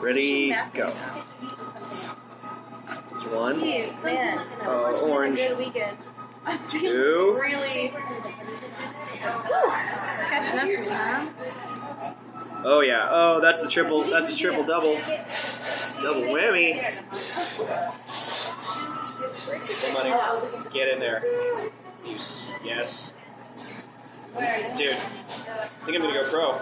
Ready, go. One, Jeez, man. uh, It's a orange, good weekend. I'm two, really catching up to me, huh? Oh yeah. Oh, that's the triple. That's the triple double. Double whammy. Come on, get in there. You yes, dude. I think I'm gonna go pro.